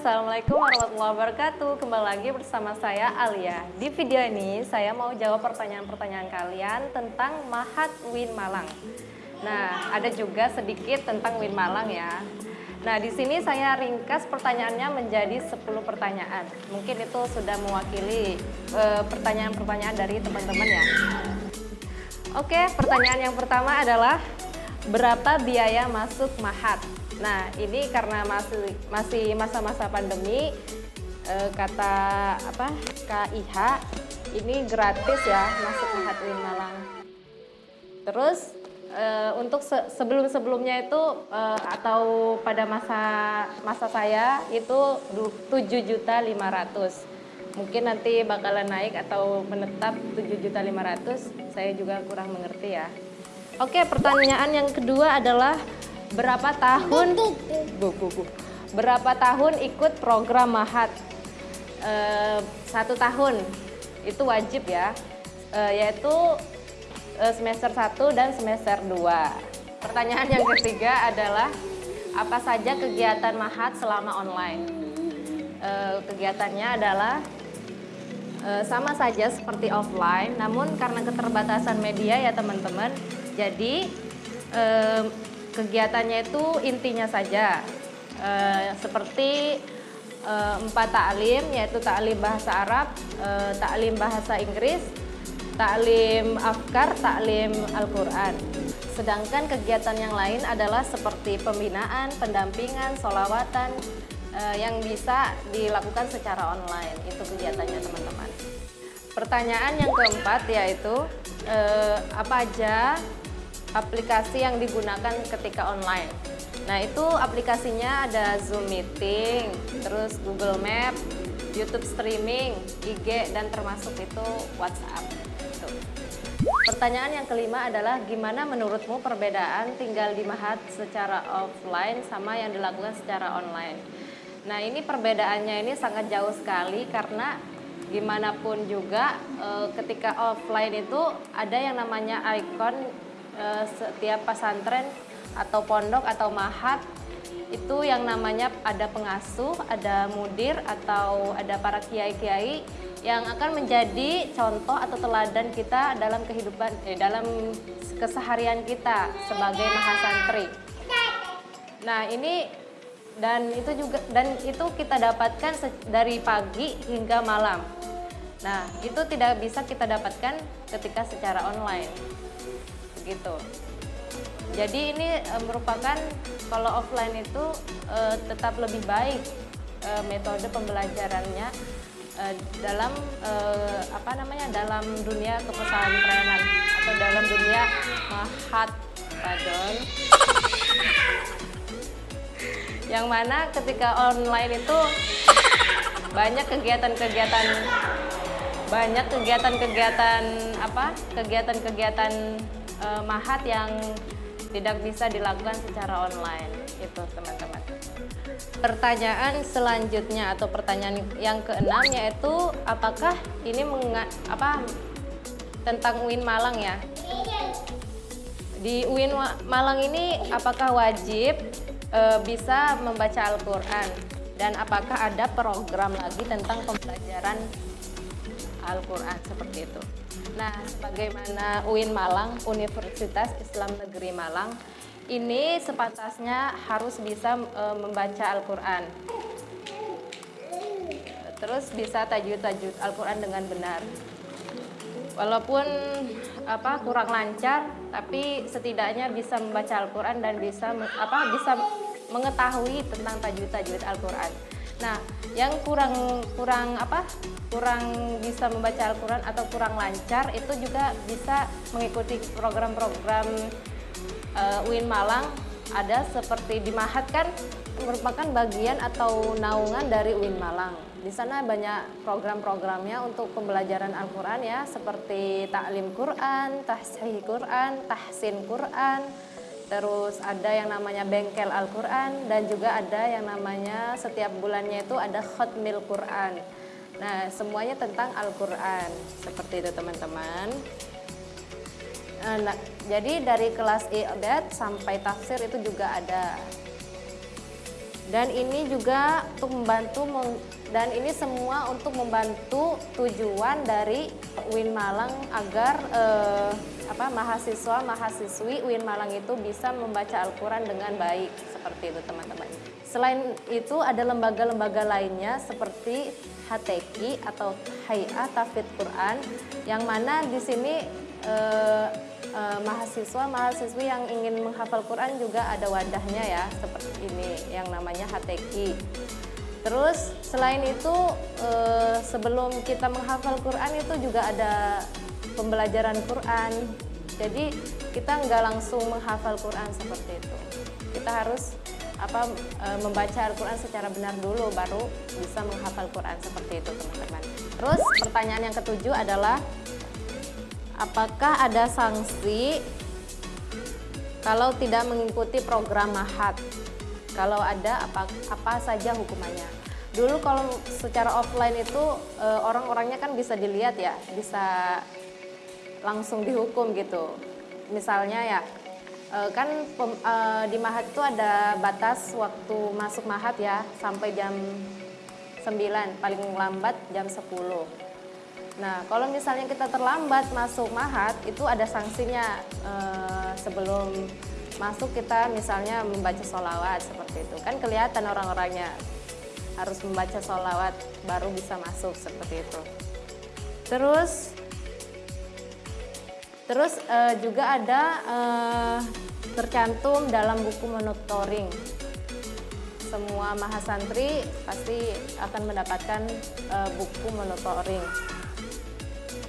Assalamualaikum warahmatullahi wabarakatuh Kembali lagi bersama saya Alia Di video ini saya mau jawab pertanyaan-pertanyaan kalian tentang Mahat Win Malang Nah, ada juga sedikit tentang Win Malang ya Nah, di sini saya ringkas pertanyaannya menjadi 10 pertanyaan. Mungkin itu sudah mewakili eh, pertanyaan-pertanyaan dari teman-teman ya. Oke, pertanyaan yang pertama adalah berapa biaya masuk Mahat? Nah, ini karena masih masih masa-masa pandemi eh, kata apa? KIH ini gratis ya masuk Mahat Win Malang. Terus uh, untuk se sebelum-sebelumnya itu uh, atau pada masa masa saya itu 7 juta 500 mungkin nanti bakalan naik atau menetap 7 juta 500 saya juga kurang mengerti ya oke pertanyaan yang kedua adalah berapa tahun? Bu, bu, bu, berapa tahun ikut program mahat? Uh, satu tahun. Itu wajib ya. Uh, yaitu Eh, semester 1 dan semester 2. Pertanyaan yang ketiga adalah apa saja kegiatan Mahat selama online? E, kegiatannya adalah e, sama saja seperti offline, namun karena keterbatasan media ya teman-teman, jadi e, kegiatannya itu intinya saja e, seperti e, empat taklim yaitu taklim bahasa Arab, e, taklim bahasa Inggris, taklim afkar, taklim Al-Quran. Sedangkan kegiatan yang lain adalah seperti pembinaan, pendampingan, solawatan eh, yang bisa dilakukan secara online. Itu kegiatannya teman-teman. Pertanyaan yang keempat yaitu eh, apa aja aplikasi yang digunakan ketika online. Nah itu aplikasinya ada Zoom Meeting, terus Google Map, YouTube Streaming, IG, dan termasuk itu WhatsApp. Pertanyaan yang kelima adalah gimana menurutmu perbedaan tinggal di Mahat secara offline sama yang dilakukan secara online? Nah ini perbedaannya ini sangat jauh sekali karena gimana pun juga e, ketika offline itu ada yang namanya ikon e, setiap pesantren atau pondok atau mahat itu yang namanya ada pengasuh, ada mudir atau ada para kiai-kiai yang akan menjadi contoh atau teladan kita dalam kehidupan eh, dalam keseharian kita sebagai mahasantri. Nah, ini dan itu juga dan itu kita dapatkan dari pagi hingga malam. Nah, itu tidak bisa kita dapatkan ketika secara online. Begitu. Jadi ini e, merupakan kalau offline itu e, tetap lebih baik e, metode pembelajarannya dalam apa namanya dalam dunia kepesantrenan atau dalam dunia mahat pardon yang mana ketika online itu banyak kegiatan-kegiatan banyak kegiatan-kegiatan apa kegiatan-kegiatan uh, mahat yang tidak bisa dilakukan secara online itu teman-teman. Pertanyaan selanjutnya atau pertanyaan yang keenam yaitu apakah ini menga, apa tentang UIN Malang ya? Di UIN Malang ini apakah wajib e, bisa membaca Al-Quran? Dan apakah ada program lagi tentang pembelajaran Al-Quran seperti itu nah sebagaimana UIN Malang Universitas Islam Negeri Malang ini sepantasnya harus bisa e, membaca Al-Quran. Terus bisa tajud-tajud Al-Quran dengan benar. Walaupun apa kurang lancar, tapi setidaknya bisa membaca Al-Quran dan bisa apa bisa mengetahui tentang tajud-tajud Al-Quran. Nah, yang kurang kurang apa? kurang bisa membaca Al-Quran atau kurang lancar itu juga bisa mengikuti program-program uh, UIN Malang ada seperti di Mahat kan merupakan bagian atau naungan dari UIN Malang. Di sana banyak program-programnya untuk pembelajaran Al-Quran ya, seperti taklim Quran, tahsih Quran, tahsin Quran, terus ada yang namanya bengkel Al-Quran, dan juga ada yang namanya setiap bulannya itu ada khutmil Quran. Nah, semuanya tentang Al-Quran, seperti itu teman-teman. Eh, nah, jadi dari kelas I'dad sampai tafsir itu juga ada. Dan ini juga untuk membantu dan ini semua untuk membantu tujuan dari UIN Malang agar eh, apa mahasiswa mahasiswi UIN Malang itu bisa membaca Al-Quran dengan baik seperti itu teman-teman. Selain itu ada lembaga-lembaga lainnya seperti HTQ atau Hayat Tafid Quran yang mana di sini eh, eh, mahasiswa mahasiswi yang ingin menghafal Quran juga ada wadahnya ya seperti ini yang namanya HTQ. Terus selain itu eh, sebelum kita menghafal Quran itu juga ada pembelajaran Quran. Jadi kita nggak langsung menghafal Quran seperti itu. Kita harus apa e, membaca Al-Quran secara benar dulu baru bisa menghafal Quran seperti itu teman-teman. Terus pertanyaan yang ketujuh adalah apakah ada sanksi kalau tidak mengikuti program mahat? Kalau ada apa apa saja hukumannya? Dulu kalau secara offline itu e, orang-orangnya kan bisa dilihat ya, bisa langsung dihukum gitu. Misalnya ya, e, kan pem, e, di Mahat itu ada batas waktu masuk Mahat ya, sampai jam 9, paling lambat jam 10. Nah, kalau misalnya kita terlambat masuk Mahat, itu ada sanksinya e, sebelum masuk kita misalnya membaca sholawat seperti itu. Kan kelihatan orang-orangnya harus membaca sholawat baru bisa masuk seperti itu. Terus Terus uh, juga ada uh, tercantum dalam buku monitoring. Semua mahasantri pasti akan mendapatkan uh, buku monitoring.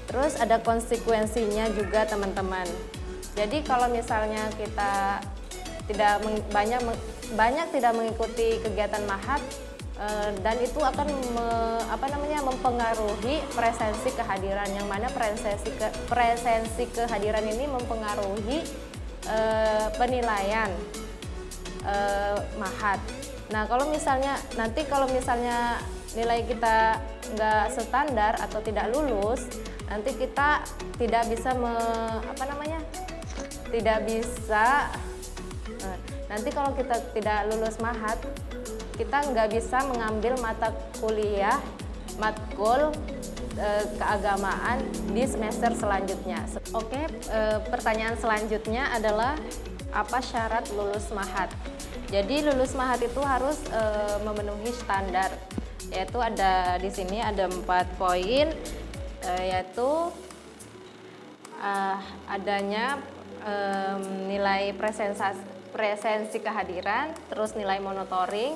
Terus ada konsekuensinya juga teman-teman. Jadi kalau misalnya kita tidak banyak banyak tidak mengikuti kegiatan mahat dan itu akan me, apa namanya mempengaruhi presensi kehadiran yang mana presensi ke, presensi kehadiran ini mempengaruhi e, penilaian e, mahat. Nah kalau misalnya nanti kalau misalnya nilai kita nggak standar atau tidak lulus, nanti kita tidak bisa me, apa namanya tidak bisa nanti kalau kita tidak lulus mahat kita nggak bisa mengambil mata kuliah matkul e, keagamaan di semester selanjutnya. Oke, e, pertanyaan selanjutnya adalah apa syarat lulus mahat? Jadi lulus mahat itu harus e, memenuhi standar, yaitu ada di sini ada empat poin, yaitu e, adanya nilai presensi kehadiran, terus nilai monitoring,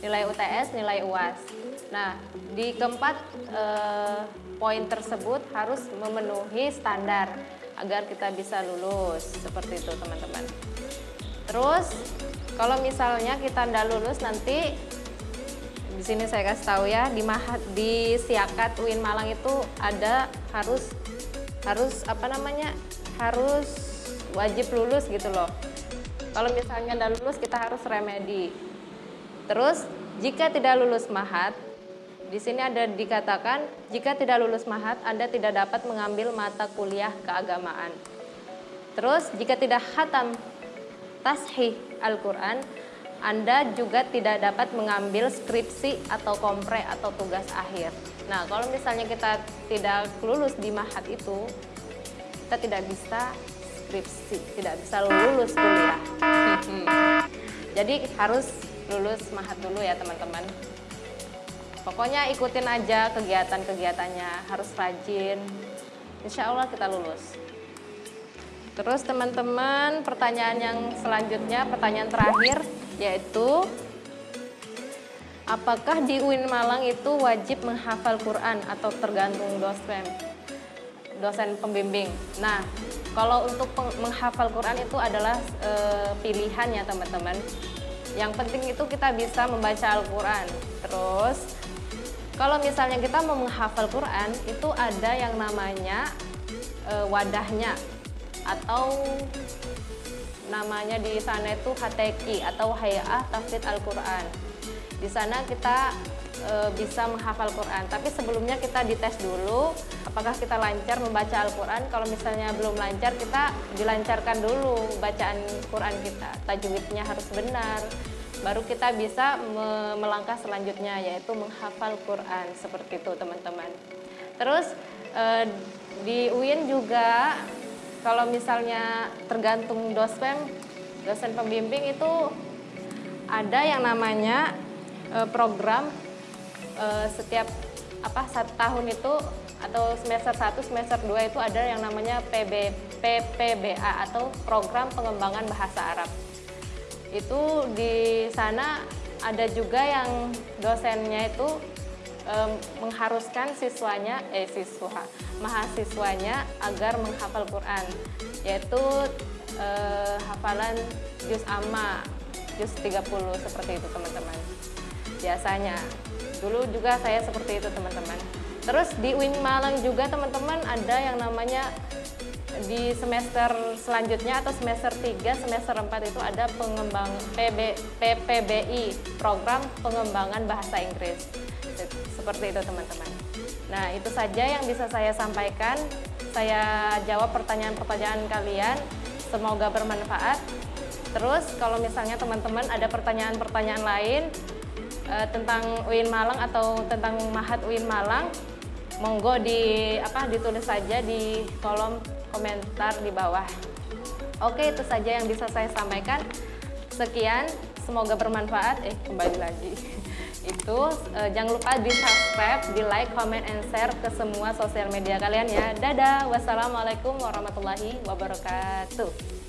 nilai UTS, nilai UAS. Nah, di keempat eh, poin tersebut harus memenuhi standar agar kita bisa lulus seperti itu teman-teman. Terus kalau misalnya kita tidak lulus nanti di sini saya kasih tahu ya di Mahat di Siakat UIN Malang itu ada harus harus apa namanya harus wajib lulus gitu loh. Kalau misalnya tidak lulus kita harus remedi Terus jika tidak lulus mahat, di sini ada dikatakan jika tidak lulus mahat Anda tidak dapat mengambil mata kuliah keagamaan. Terus jika tidak khatam tashih Al-Quran, Anda juga tidak dapat mengambil skripsi atau kompre atau tugas akhir. Nah, kalau misalnya kita tidak lulus di mahat itu, kita tidak bisa skripsi, tidak bisa lulus kuliah. Jadi harus lulus mahat dulu ya teman-teman. Pokoknya ikutin aja kegiatan-kegiatannya harus rajin. Insya Allah kita lulus. Terus teman-teman pertanyaan yang selanjutnya pertanyaan terakhir yaitu apakah di UIN Malang itu wajib menghafal Quran atau tergantung dosen? Dosen pembimbing. Nah kalau untuk menghafal Quran itu adalah e, pilihan ya teman-teman yang penting itu kita bisa membaca Al-Quran. Terus kalau misalnya kita mau menghafal Quran itu ada yang namanya e, wadahnya atau namanya di sana itu HTQ atau Hayah Tafsir Al-Quran. Di sana kita e, bisa menghafal Quran. Tapi sebelumnya kita dites dulu apakah kita lancar membaca Al-Quran. Kalau misalnya belum lancar, kita dilancarkan dulu bacaan Quran kita. Tajwidnya harus benar. Baru kita bisa me melangkah selanjutnya yaitu menghafal Quran seperti itu teman-teman. Terus e, di UIN juga kalau misalnya tergantung dosen dosen pembimbing itu ada yang namanya e, program e, setiap apa satu tahun itu atau semester 1, semester 2 itu ada yang namanya PB, PPBA atau Program Pengembangan Bahasa Arab. Itu di sana ada juga yang dosennya itu e, mengharuskan siswanya eh siswa mahasiswanya agar menghafal Quran yaitu e, hafalan juz amma juz 30 seperti itu teman-teman biasanya dulu juga saya seperti itu teman-teman terus di UIN Malang juga teman-teman ada yang namanya di semester selanjutnya atau semester 3, semester 4 itu ada pengembang PB, PPBI, program pengembangan bahasa Inggris. Seperti itu teman-teman. Nah, itu saja yang bisa saya sampaikan. Saya jawab pertanyaan-pertanyaan kalian. Semoga bermanfaat. Terus kalau misalnya teman-teman ada pertanyaan-pertanyaan lain uh, tentang UIN Malang atau tentang Mahat UIN Malang, monggo di apa ditulis saja di kolom komentar di bawah. Oke, itu saja yang bisa saya sampaikan. Sekian, semoga bermanfaat. Eh, kembali lagi. itu uh, jangan lupa di subscribe, di like, comment, and share ke semua sosial media kalian ya. Dadah, wassalamualaikum warahmatullahi wabarakatuh.